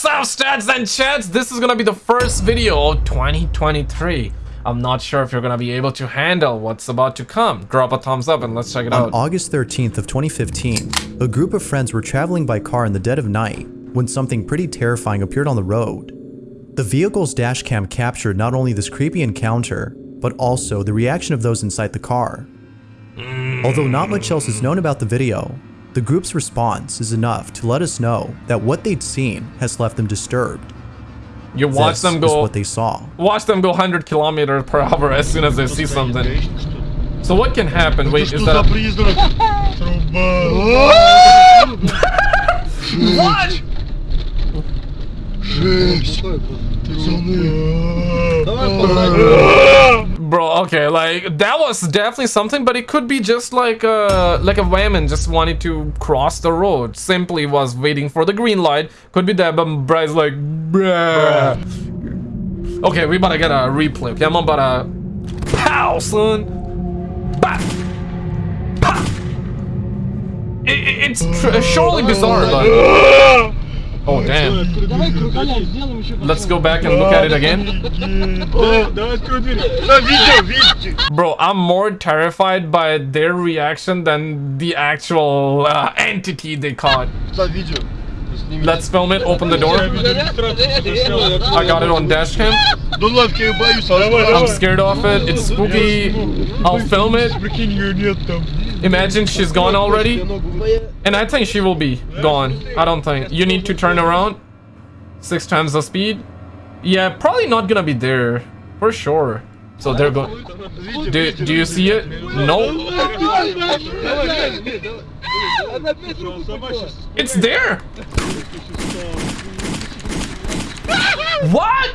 What's up, stats and chats? This is gonna be the first video of 2023. I'm not sure if you're gonna be able to handle what's about to come. Drop a thumbs up and let's check it On out. On August 13th of 2015, a group of friends were traveling by car in the dead of night when something pretty terrifying appeared on the road. The vehicle's dashcam captured not only this creepy encounter, but also the reaction of those inside the car. Hmm. Although not much else is known about the video, the group's response is enough to let us know that what they'd seen has left them disturbed. You watch This them is go what they saw. watch them go 100 kilometers per hour as soon as they see something. So what can happen? Wait, is that a... призрак? What? Жесть! Bro, okay, like that was definitely something, but it could be just like uh like a woman just wanted to cross the road. Simply was waiting for the green light. Could be that, but Bry's like, bruh. Okay, we about to get a replay. Okay, I'm about to pow, son. Bah. It, it- it's surely bizarre, but Oh, damn. Let's go back and look at it again. Bro, I'm more terrified by their reaction than the actual uh, entity they caught. Let's film it. Open the door. I got it on dash cam. I'm scared of it. It's spooky. I'll film it. Imagine she's gone already. And I think she will be gone. I don't think. You need to turn around. Six times the speed. Yeah, probably not gonna be there. For sure. So they're going. Do, do you see it? No. It's there! what?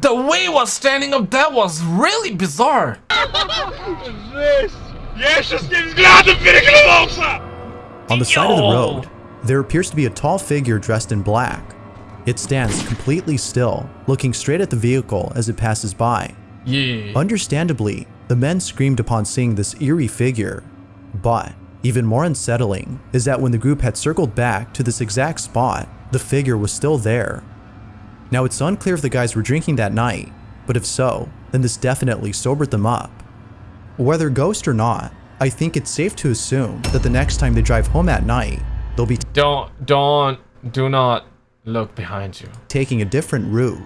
The way he was standing up, that was really bizarre. On the side of the road, there appears to be a tall figure dressed in black. It stands completely still, looking straight at the vehicle as it passes by. Yeah. Understandably, the men screamed upon seeing this eerie figure. But, even more unsettling is that when the group had circled back to this exact spot, the figure was still there. Now it's unclear if the guys were drinking that night, but if so, then this definitely sobered them up. Whether ghost or not, I think it's safe to assume that the next time they drive home at night, they'll be Don't, don't, do not look behind you. taking a different route.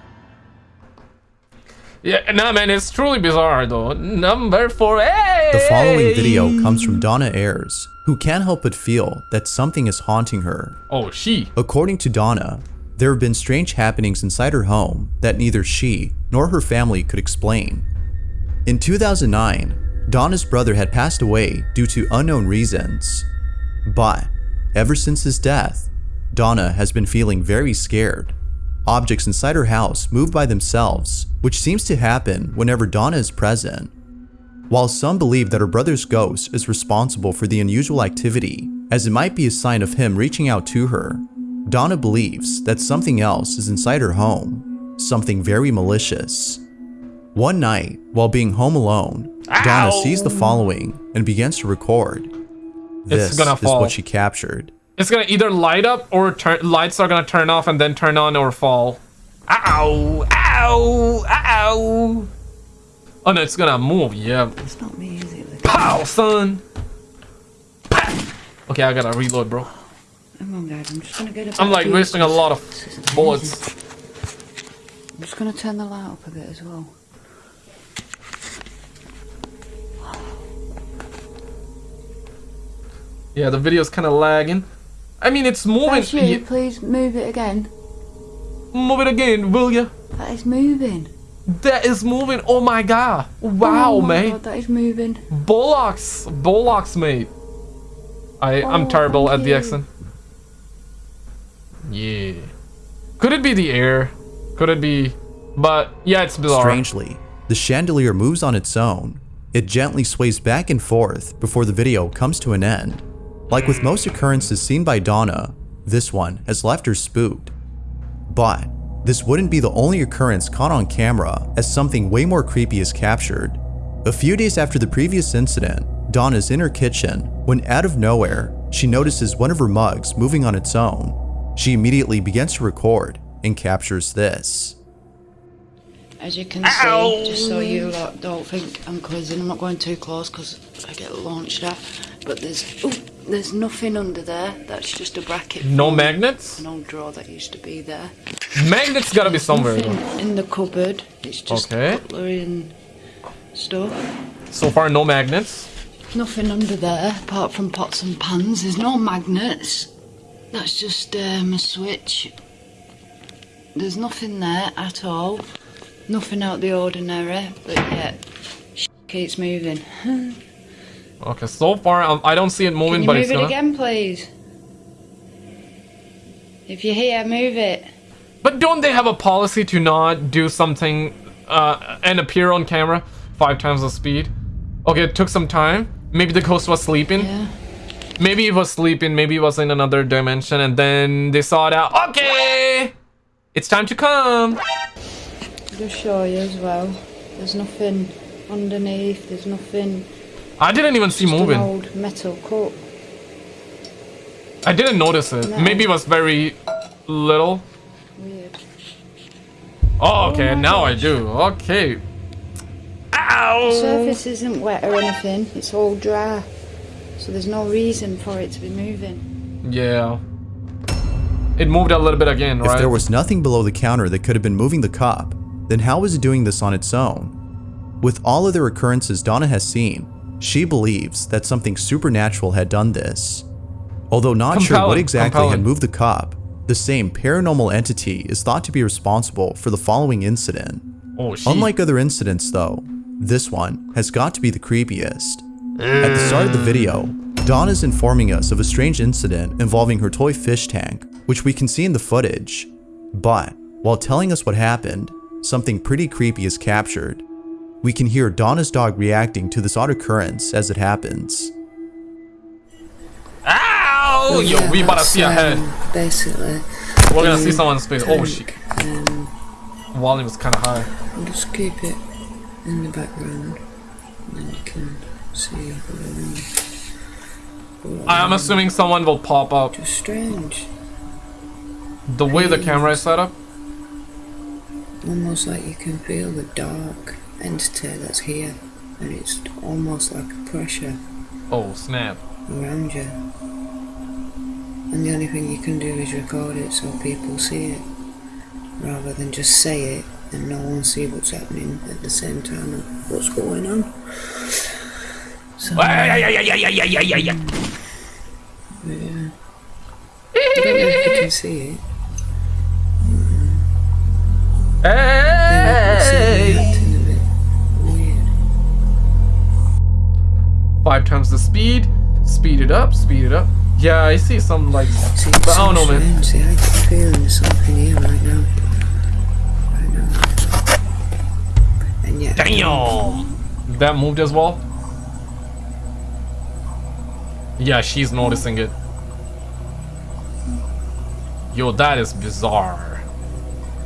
Yeah, nah, man, it's truly bizarre though. Number four. Hey! The following video comes from Donna Ayers, who can't help but feel that something is haunting her. Oh, she. According to Donna, there have been strange happenings inside her home that neither she nor her family could explain. In 2009, Donna's brother had passed away due to unknown reasons. But ever since his death, Donna has been feeling very scared. Objects inside her house move by themselves, which seems to happen whenever Donna is present. While some believe that her brother's ghost is responsible for the unusual activity, as it might be a sign of him reaching out to her, Donna believes that something else is inside her home, something very malicious. One night, while being home alone, Donna sees the following and begins to record. This is what she captured. It's gonna either light up or turn. Lights are gonna turn off and then turn on or fall. Ow! Ow! Ow! Oh no, it's gonna move. Yeah. It's not me, is it? Pow, son. Pow. Okay, I gotta reload, bro. Hang on, Dad. I'm just gonna get a I'm like wasting a lot of bullets. I'm just gonna turn the light up a bit as well. Yeah, the video's kind of lagging. I mean, it's moving. That's you. Please move it again. Move it again, will you? That is moving. That is moving. Oh my god. Wow, oh my mate. God, that is moving. Bollocks. Bollocks, mate. I, I'm Oh, terrible at thank the accent. Yeah. Could it be the air? Could it be... But, yeah, it's bizarre. Strangely, the chandelier moves on its own. It gently sways back and forth before the video comes to an end. Like with most occurrences seen by Donna, this one has left her spooked. But this wouldn't be the only occurrence caught on camera as something way more creepy is captured. A few days after the previous incident, Donna's in her kitchen when out of nowhere, she notices one of her mugs moving on its own. She immediately begins to record and captures this. As you can see, just so you lot don't think I'm quizzing, I'm not going too close because I get launched at. But there's ooh, there's nothing under there. That's just a bracket. No from magnets? An old drawer that used to be there. Magnets gotta be somewhere. Nothing though. in the cupboard. It's just Okay. cutlery and stuff. So far, no magnets. Nothing under there apart from pots and pans. There's no magnets. That's just um, a switch. There's nothing there at all. Nothing out the ordinary, but yet sh- keeps moving. Okay, so far um, I don't see it moving, but move it's it gonna. again, please? If you're here, move it. But don't they have a policy to not do something uh, and appear on camera five times the speed? Okay, it took some time. Maybe the ghost was sleeping. Yeah. Maybe it was sleeping. Maybe it was in another dimension, and then they saw it out. Okay, it's time to come. Just show you as well. There's nothing underneath. There's nothing. I didn't even see Just an moving. old metal cup. I didn't notice it. No. Maybe it was very little. Weird. Oh, okay, oh my now I do. Okay. Ow! The surface isn't wet or anything. It's all dry. So there's no reason for it to be moving. Yeah. It moved a little bit again, right? If there was nothing below the counter that could have been moving the cup, then how is it doing this on its own? With all of the occurrences Donna has seen, she believes that something supernatural had done this. Although not sure what exactly compelling. had moved the cup, the same paranormal entity is thought to be responsible for the following incident. oh. Unlike other incidents though, this one has got to be the creepiest. At the start of the video, Dawn is informing us of a strange incident involving her toy fish tank, which we can see in the footage. But, while telling us what happened, something pretty creepy is captured. We can hear Donna's dog reacting to this odd occurrence as it happens. Ow! Yo, we about to see a head. Basically, We're gonna see someone's face. Oh, shit. um, Volume is kind of high. I'll just keep it in the background, and you can see what I'm assuming someone will pop up. Just strange. The way the camera is set up. Almost like you can feel the dark entity that's here, and it's almost like a pressure Oh, snap. around you. And the only thing you can do is record it so people see it, rather than just say it and no one see what's happening at the same time of what's going on. So, yeah. I don't know if you can see it. It's Hey! acting a bit weird. Five times the speed. Speed it up. Speed it up. Yeah, I see some like. See, But I don't so know, man. See, I get the feeling there's something here right now. Right now. And yet, Damn! Um, that moved as well. Yeah, she's noticing it. Yo, that is bizarre.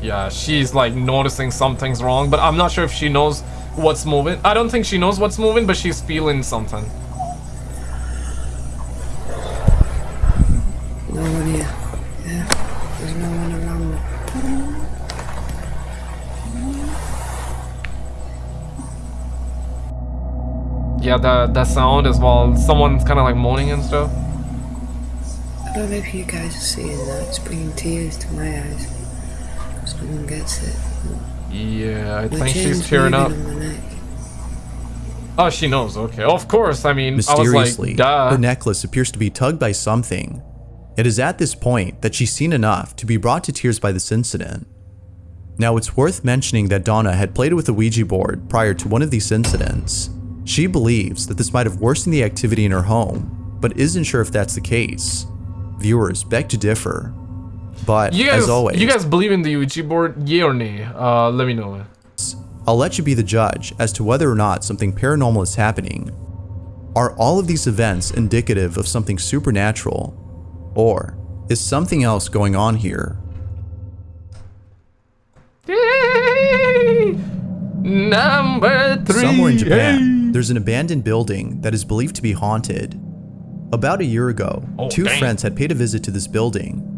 Yeah, she's like noticing something's wrong, but I'm not sure if she knows what's moving. I don't think she knows what's moving, but she's feeling something. no one here. Yeah, there's no one around. Yeah, that that sound as well. Someone's kind of like moaning and stuff. I don't know if you guys are seeing that. It's bringing tears to my eyes. Because no one gets it. Yeah, I My think she's tearing up. moving on neck. Oh, she knows. Okay, of course. I mean, I was like, duh. her necklace appears to be tugged by something. It is at this point that she's seen enough to be brought to tears by this incident. Now, it's worth mentioning that Donna had played with a Ouija board prior to one of these incidents. She believes that this might have worsened the activity in her home, but isn't sure if that's the case. Viewers beg to differ. But, You guys, as always, you guys believe in the Ouija board? Yay or nay? Uh, let me know. I'll let you be the judge as to whether or not something paranormal is happening. Are all of these events indicative of something supernatural? Or is something else going on here? Number three. Somewhere in Japan, there's an abandoned building that is believed to be haunted. About a year ago, Oh, two dang. friends had paid a visit to this building.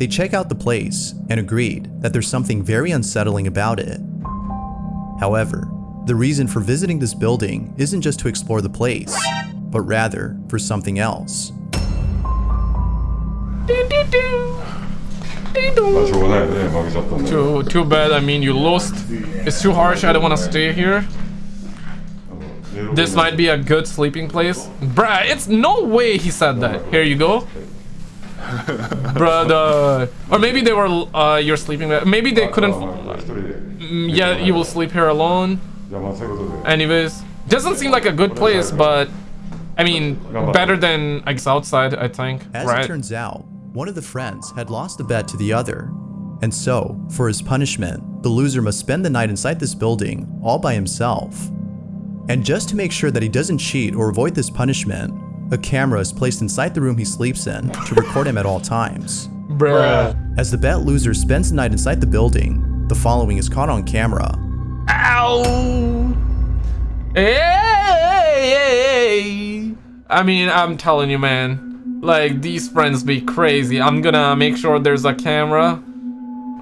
They check out the place and agreed that there's something very unsettling about it. However, the reason for visiting this building isn't just to explore the place, but rather for something else. Too, too bad, I mean, you lost. It's too harsh, I don't want to stay here. This might be a good sleeping place. Bruh, it's no way he said that. Here you go brother. Or maybe they were, uh, you're sleeping there. Maybe they couldn't... Mm, yeah, you will sleep here alone. Anyways, doesn't seem like a good place, but... I mean, better than X outside, I think. As right? it turns out, one of the friends had lost a bet to the other. And so, for his punishment, the loser must spend the night inside this building all by himself. And just to make sure that he doesn't cheat or avoid this punishment, a camera is placed inside the room he sleeps in to record him at all times. Bruh. As the bet loser spends the night inside the building, the following is caught on camera. Ow! Hey! I mean, I'm telling you, man. Like, these friends be crazy. I'm gonna make sure there's a camera.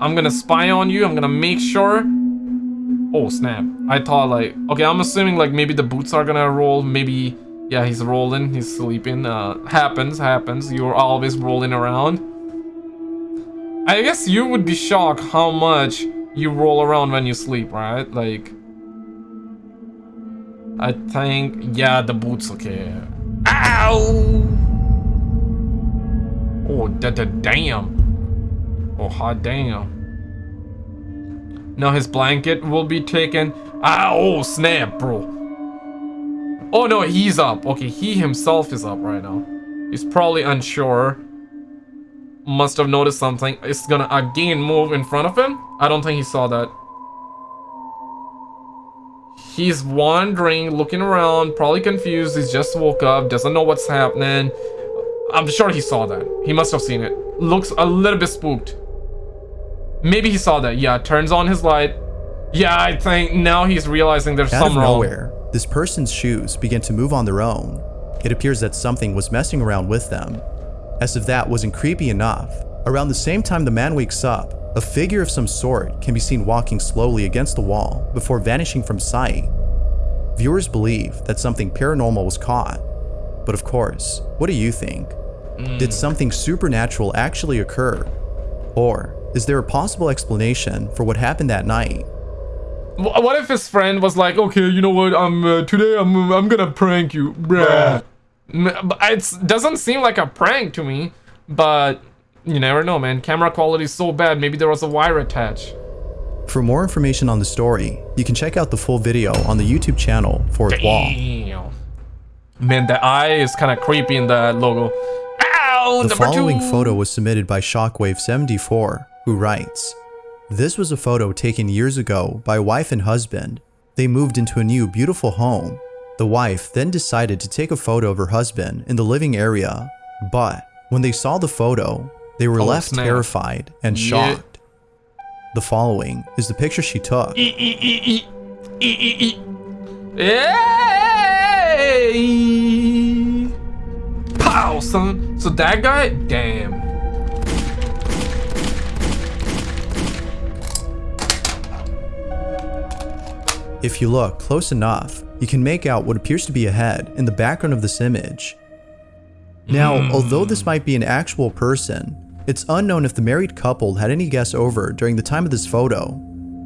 I'm gonna spy on you. I'm gonna make sure. Oh, snap. I thought, like... Okay, I'm assuming, like, maybe the boots are gonna roll. Maybe... Yeah, he's rolling. He's sleeping. Uh, happens, happens. You're always rolling around. I guess you would be shocked how much you roll around when you sleep, right? Like, I think, yeah, the boots, okay. Ow! Oh, da da damn. Oh, hot damn. Now his blanket will be taken. Ah, oh, snap, bro. Oh, no, he's up. Okay, he himself is up right now. He's probably unsure must have noticed something. It's gonna again move in front of him. I don't think he saw that. He's wandering, looking around, probably confused. He's just woke up, doesn't know what's happening. I'm sure he saw that. He must have seen it. Looks a little bit spooked. Maybe he saw that. Yeah, turns on his light. Yeah, I think now he's realizing there's Out some wrong. nowhere, this person's shoes begin to move on their own. It appears that something was messing around with them. As if that wasn't creepy enough, around the same time the man wakes up, a figure of some sort can be seen walking slowly against the wall before vanishing from sight. Viewers believe that something paranormal was caught. But of course, what do you think? Did hmm. something supernatural actually occur? Or is there a possible explanation for what happened that night? Wh- What if his friend was like, okay, you know what? I'm uh, today. I'm I'm gonna prank you, bruh. It doesn't seem like a prank to me, but you never know, man. Camera quality is so bad. Maybe there was a wire attached. For more information on the story, you can check out the full video on the YouTube channel for Wall. Damn. Man, the eye is kind of creepy in that logo. Ow! The following two. photo was submitted by Shockwave74, who writes, This was a photo taken years ago by wife and husband. They moved into a new beautiful home. The wife then decided to take a photo of her husband in the living area, but when they saw the photo, they were Oh, left snap. terrified and Yeah. shocked. The following is the picture she took. Hey! Pow, son. So that guy, damn. If you look close enough, you can make out what appears to be a head in the background of this image. Now, hmm. although this might be an actual person, it's unknown if the married couple had any guests over during the time of this photo.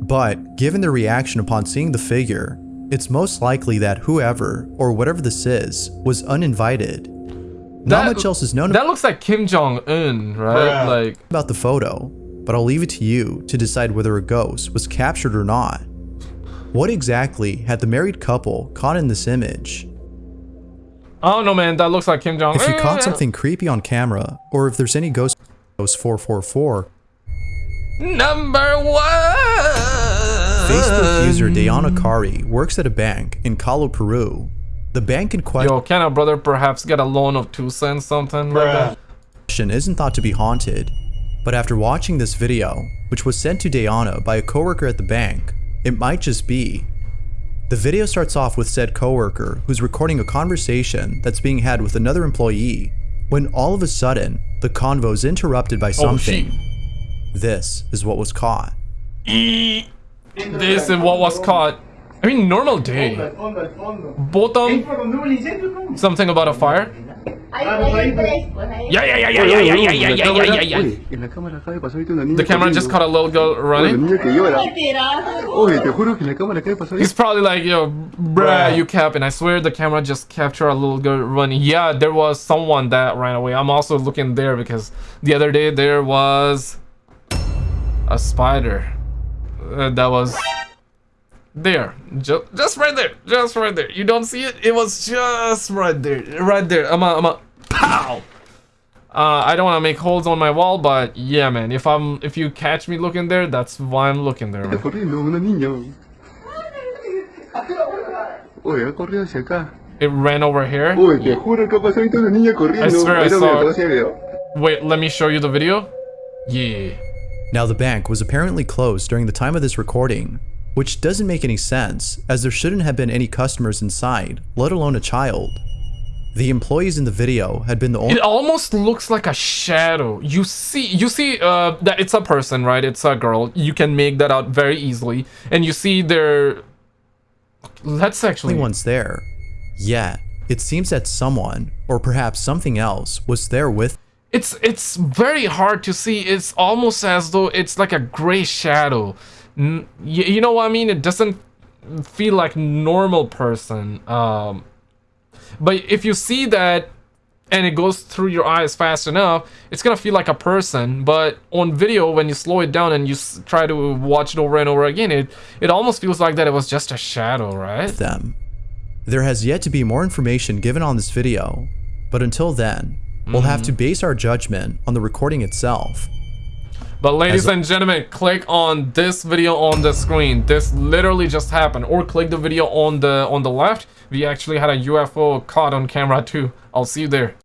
But, given their reaction upon seeing the figure, it's most likely that whoever, or whatever this is, was uninvited. Not That- much else is known That looks like Kim Jong Un, right? Bruh. Like, about the photo, but I'll leave it to you to decide whether a ghost was captured or not. What exactly had the married couple caught in this image? I don't know, man. That looks like Kim Jong. If you caught something creepy on camera, or if there's any ghost 444, Number one. Facebook user Dayana Kari works at a bank in Callao, Peru. The bank in Yo, can a brother perhaps get a loan of two cents, something like that? question isn't thought to be haunted, but after watching this video, which was sent to Dayana by a coworker at the bank, it might just be. The video starts off with said coworker who's recording a conversation that's being had with another employee when all of a sudden the convo is interrupted by Oh, something. shit. this is what was caught. This is what was caught. I mean, normal day. Bottom. Something about a fire. Yeah, yeah, yeah, yeah, yeah, yeah, yeah, yeah, yeah, yeah, yeah, yeah. En la cámara acaba de pasar ahorita una niña The camera just caught a little girl Una running. niña que llora. Oye, te juro que en la cámara acaba de pasar He's probably like, yo, bruh, you capping. I swear the camera just captured a little girl running. Yeah, there was someone that ran away. I'm also looking there because the other day there was a spider uh, that was there. Just, just right there. Just right there. You don't see it? It was just right there. Right there. I'm a, I'm a, pow! Uh, I don't want to make holes on my wall, but yeah, man. If I'm, if you catch me looking there, that's why I'm looking there. Está Man. corriendo una niña. Oye, ha hacia acá. It ran over here. Oye, te juro que ha pasado ahorita una niña corriendo. I swear I saw mira, te voy a it. Wait, let me show you the video. Yeah. Now, the bank was apparently closed during the time of this recording, which doesn't make any sense as there shouldn't have been any customers inside, let alone a child. The employees in the video had been the only It almost looks like a shadow. You see, you see uh, that it's a person, right? It's a girl. You can make that out very easily, and you see their. Let's actually. ones there. Yet, it seems that someone, or perhaps something else, was there with It's it's very hard to see. It's almost as though it's like a gray shadow. N- y- you know what I mean? It doesn't feel like normal person. Um, but if you see that and it goes through your eyes fast enough, it's gonna feel like a person. But on video, when you slow it down and you s- try to watch it over and over again, it it almost feels like that it was just a shadow, right? them. There has yet to be more information given on this video, but until then, we'll have to base our judgment on the recording itself. But ladies and gentlemen, click on this video on the screen. This literally just happened. Or click the video on the on the left. We actually had a UFO caught on camera too. I'll see you there.